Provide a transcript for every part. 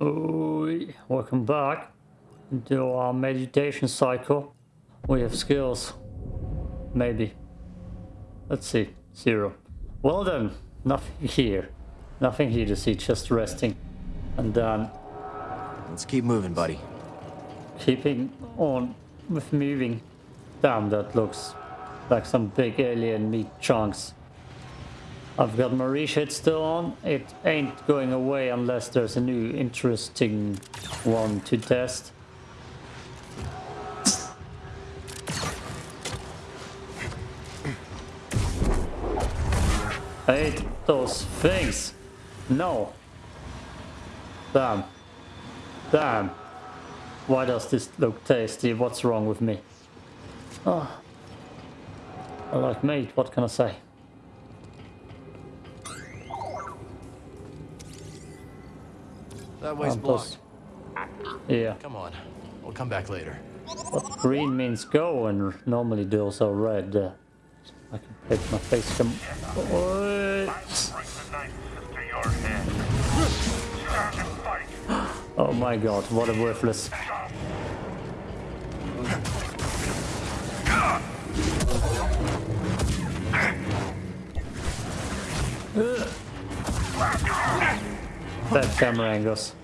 Welcome back to our meditation cycle. We have skills. Maybe. Let's see. Zero. Well then, nothing here. Nothing here to see, just resting. And then Let's keep moving, buddy. keeping on with moving. Damn, that looks like some big alien meat chunks. I've got my reshade still on. It ain't going away unless there's a new interesting one to test. I hate those things. No. Damn. Damn. Why does this look tasty? What's wrong with me? Oh. I like meat, what can I say? That way's Um, blocked. Yeah. Come on. We'll come back later. But green means go and normally those are red. Uh, I can pick my face come. Oi. Bring the knife to your head. Stand and fight. Oh my god, what a worthless. Bad camera angles.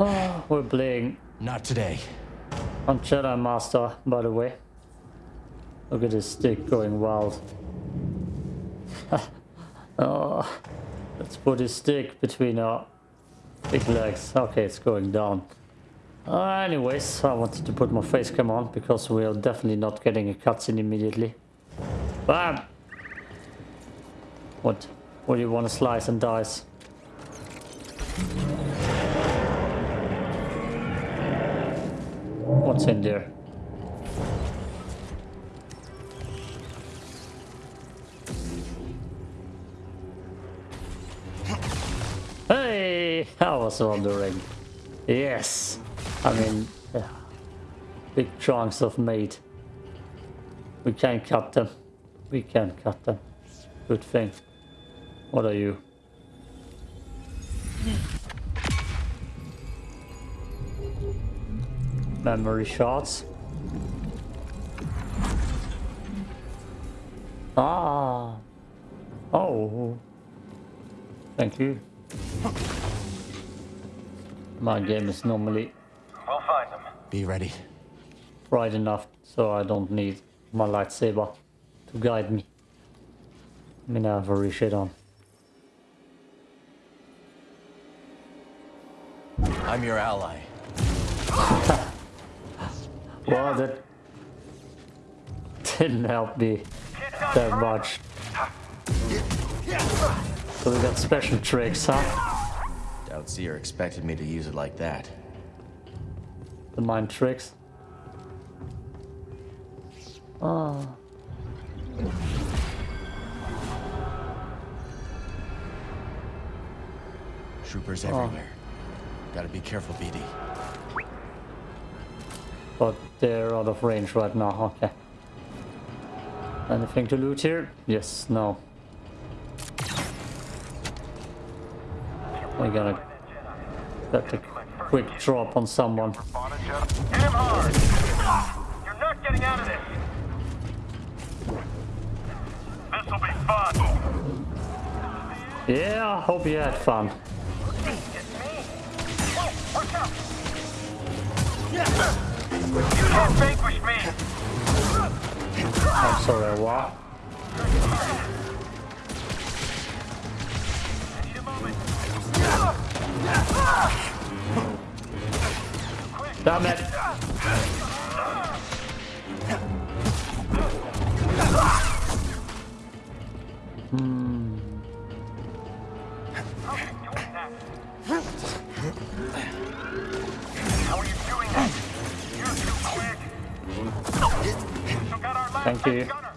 We're playing Not today. on Jedi Master, by the way. Look at his stick going wild. oh, let's put his stick between our big legs. Okay, it's going down. Uh, anyways, I wanted to put my face cam on because we are definitely not getting a cutscene immediately. Bam! What? What do you want to slice and dice? What's in there? Hey, I was wondering. Yes, I mean, yeah. big chunks of meat. We can cut them. We can cut them. Good thing. What are you? Memory shots. Ah. Oh. Thank you. My game is normally We'll find them. Be ready. bright enough so I don't need my lightsaber to guide me. I mean, I have a reshade on. I'm your ally. Well, that didn't help me that much. So we got special tricks, huh? Doubt Cere expected me to use it like that. The mind tricks. Oh. Troopers oh. everywhere. Gotta be careful, BD. But they're out of range right now, okay. Anything to loot here? Yes, no. We're gonna get a quick drop on someone. Yeah, I hope you had fun. It's You me. I'm sorry, what? I need. Damn it! How Thank you. gunner.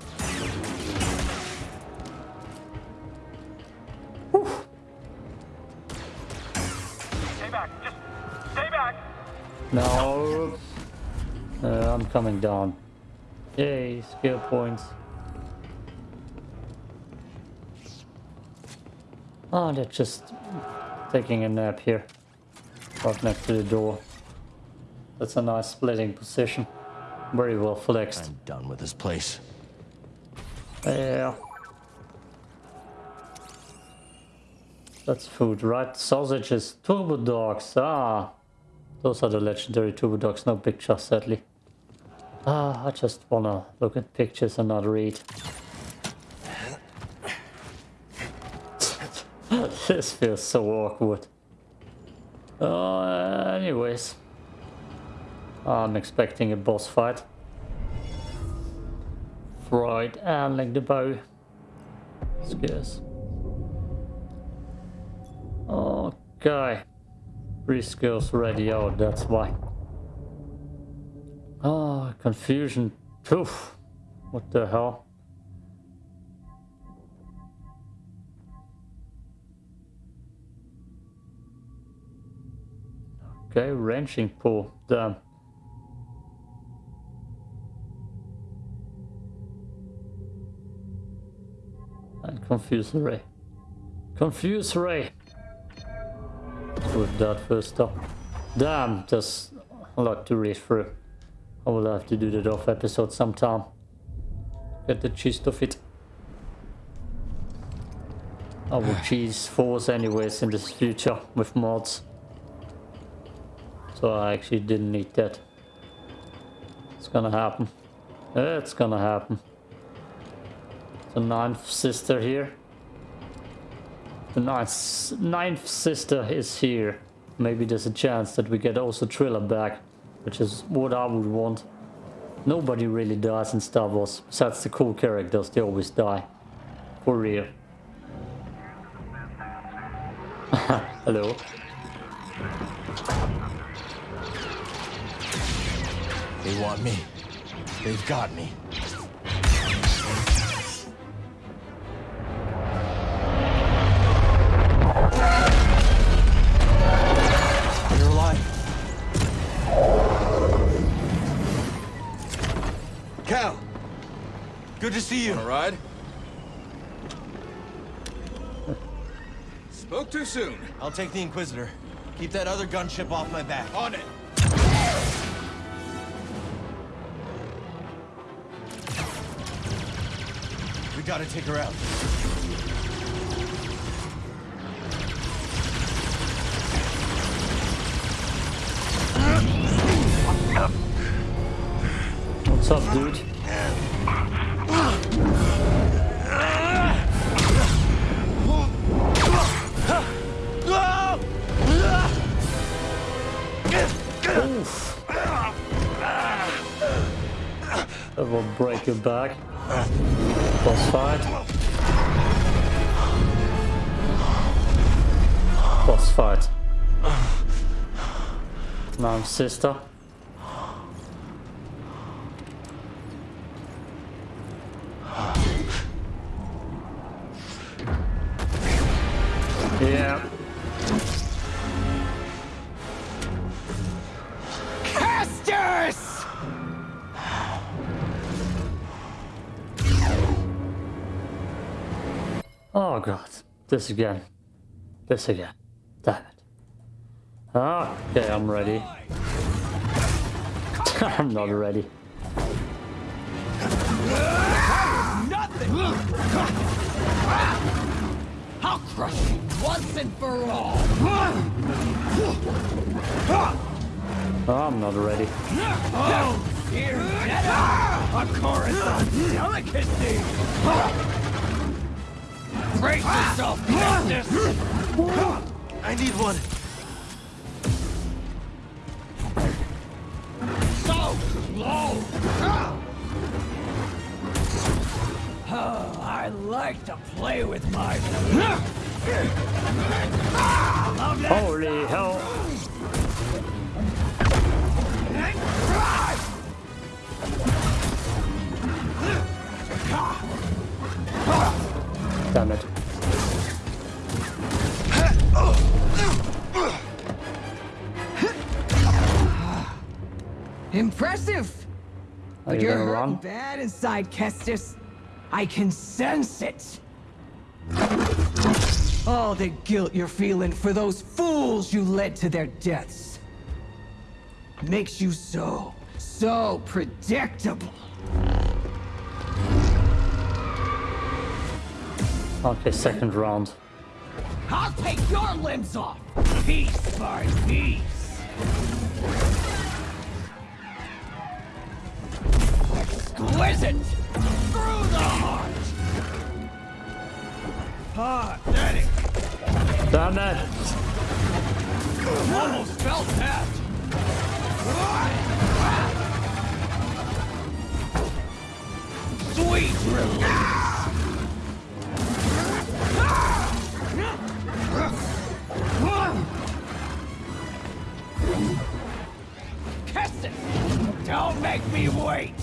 Stay back. Just stay back. No. Uh, I'm coming down. Yay, skill points. Oh, they're just taking a nap here. Right next to the door. That's a nice splitting position. Very well flexed. I'm done with this place. Yeah. That's food, right? Sausages, turbo dogs. Ah, those are the legendary turbo dogs. No picture, sadly. Ah, I just wanna look at pictures and not read. this feels so awkward. Uh, anyways. I'm expecting a boss fight. Right, and handling the bow. Scarce. Okay. Three skills ready out, that's why. Ah, confusion. Poof. What the hell? Okay, wrenching pull. Damn. Confuse ray. Confuse ray with that first up. Damn, there's a lot to read through. I will have to do that off episode sometime. Get the gist of it. I will cheese force anyways in this future with mods. So I actually didn't need that. It's gonna happen. It's gonna happen. The ninth sister here. The ninth, ninth sister is here. Maybe there's a chance that we get also Trilla back, which is what I would want. Nobody really dies in Star Wars, besides the cool characters, they always die. For real. Hello. They want me. They've got me. Good to see you. All right. Spoke too soon. I'll take the Inquisitor. Keep that other gunship off my back. On it. We gotta take her out. What's up, dude? Break your back. Boss fight. Boss fight. Now sister. Yeah. This again. This again. Damn it. Ah, okay, I'm ready. I'm not ready. I'll crush you once and for all. Ah, I'm not ready. Oh, dear A chorus of delicacy. Brace yourself, ah! Justice. I need one. So slow. Ah! Oh, I like to play with my. Holy But you you're gonna hurting run? bad inside, Kestis. I can sense it. All the guilt you're feeling for those fools you led to their deaths. Makes you so, so predictable. Okay, second round. I'll take your limbs off, piece by piece. Exquisite! Through the heart! Pathetic! Damn it! Almost felt that! Sweet release! Keston! Don't make me wait!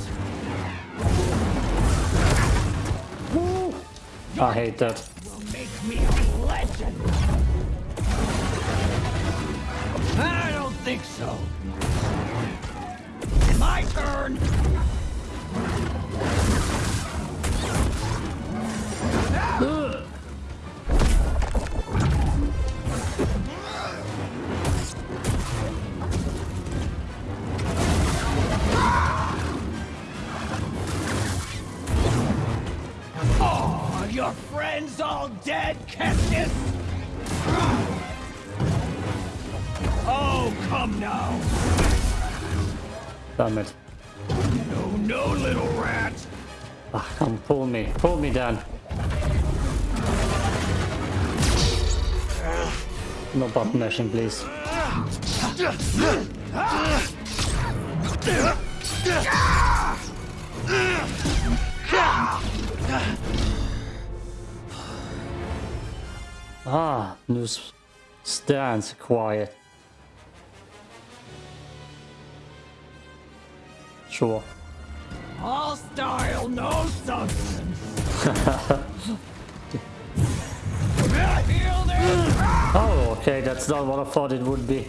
I hate that. I don't think so. My turn. Your friends all dead, Kestis? Oh, come now. Damn it. No, no, little rat. Ah, come pull me. Pull me down. No button mashing, please. Ah, new s- stance quiet. Sure. All style, no substance. Oh, okay, that's not what I thought it would be.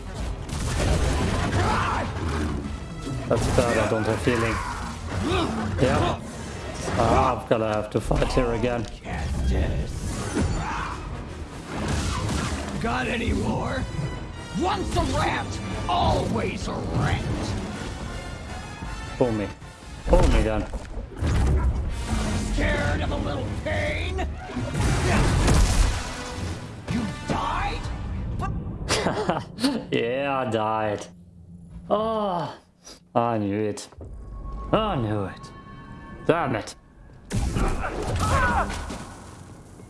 That's bad, I don't have feeling. Yeah. Ah, I'm gonna have to fight here again. Got any more? Once a rat, always a rat. Pull me. Pull me down. Scared of a little pain? You died? Yeah, I died. Oh, I knew it. I knew it. Damn it.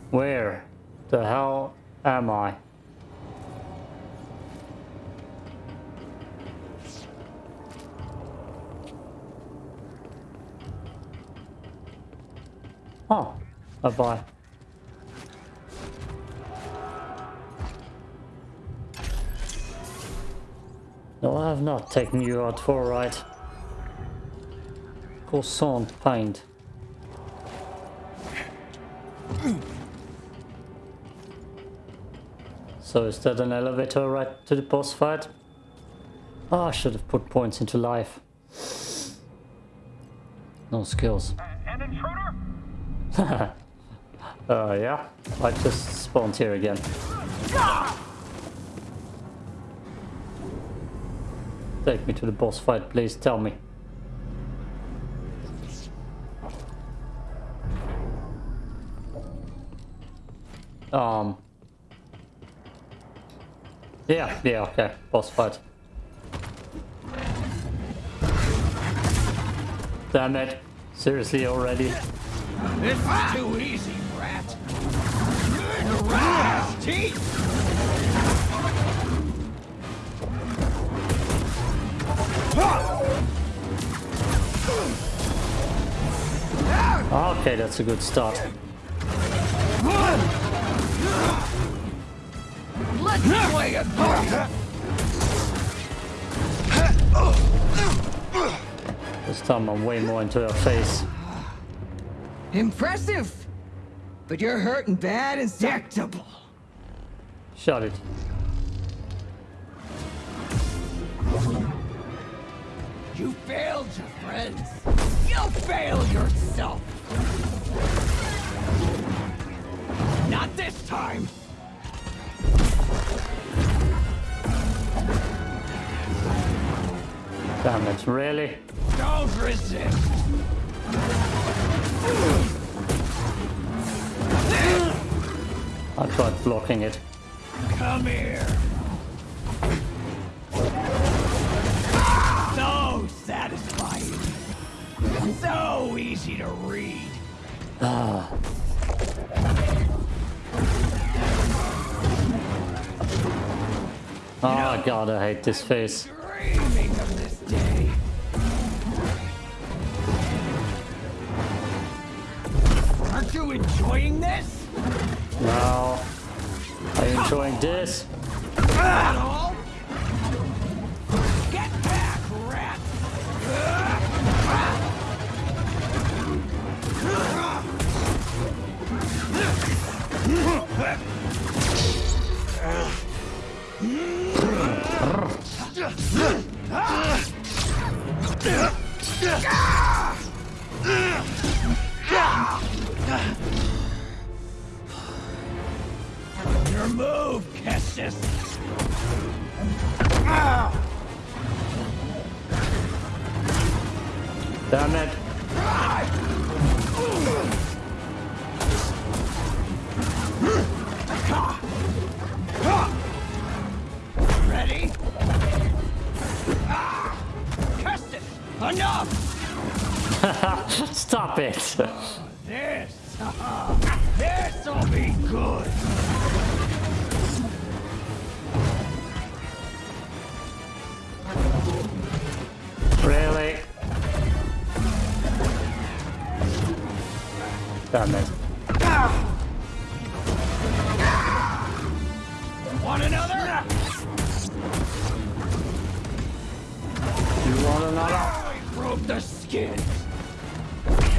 Where the hell am I? Oh, bye-bye. No, I have not taken you out for a ride. Croissant paint. So is that an elevator right to the boss fight? Oh, I should have put points into life. No skills. An intruder? Uh, yeah, I just spawned here again. Take me to the boss fight, please tell me. Um. Yeah, yeah, okay, boss fight. Damn it. Seriously already? This is too easy, brat. The rat teeth. Okay, that's a good start. Let's play a. This time I'm way more into her face. Impressive! But you're hurting bad and sectable. Shut it. You failed your friends. You fail yourself. Not this time. Damn it, really? Don't resist. I tried blocking it. Come here. So satisfying. So easy to read. Ah. Oh god, I hate this face. Enjoying this? Now, are you enjoying this? Enough! Stop it. This! This'll be good! Really? Damn it.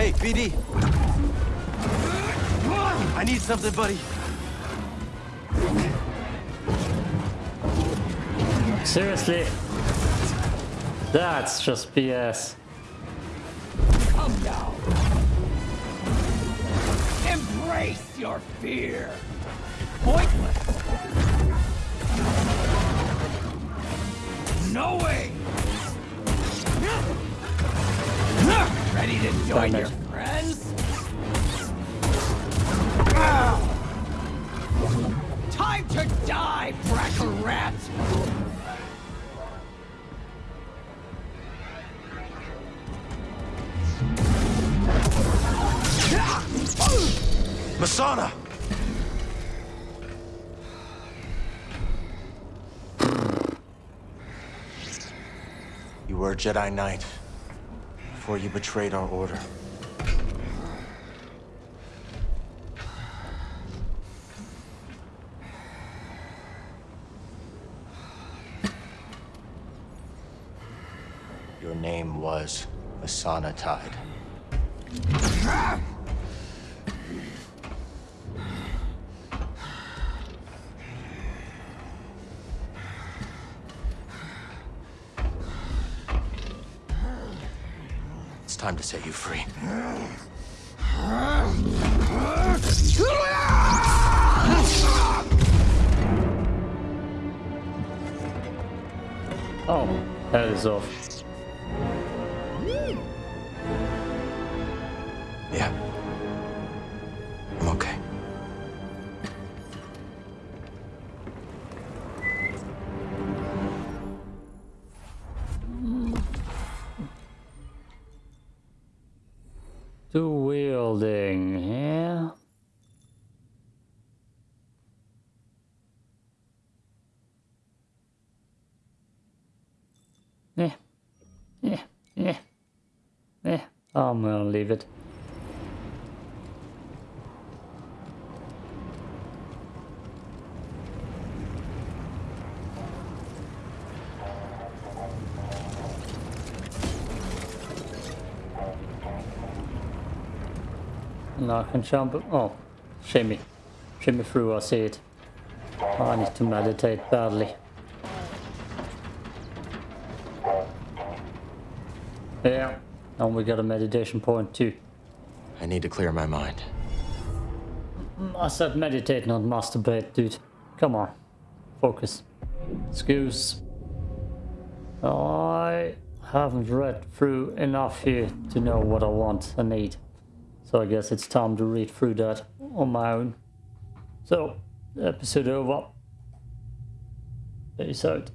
Hey, BD, I need something, buddy. Seriously? That's just BS. Come now! Embrace your fear! Pointless! No way! Ready to join your friends? Time to die, Bracca Rat! Masana! You were a Jedi Knight before you betrayed our order. Your name was Masana Tide. Time to set you free. Oh, that is off. Two wielding, yeah. Yeah, yeah, yeah, yeah. I'm gonna leave it. I can jump. Oh, shimmy. Shimmy through, I see it. Oh, I need to meditate badly. Yeah, and we got a meditation point too. I need to clear my mind. Mm, I said meditate, not masturbate, dude. Come on. Focus. Excuse. I haven't read through enough here to know what I want and need. So I guess it's time to read through that on my own. So, episode over. Peace out.